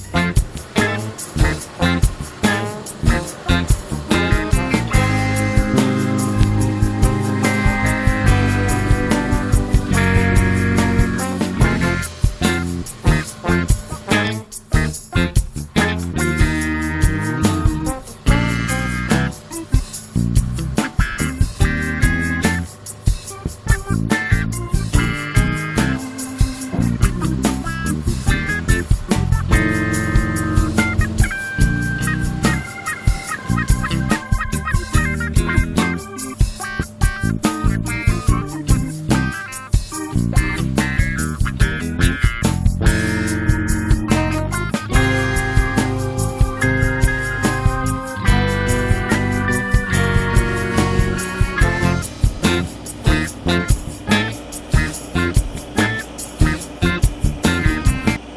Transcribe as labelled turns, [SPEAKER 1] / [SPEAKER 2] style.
[SPEAKER 1] Bye.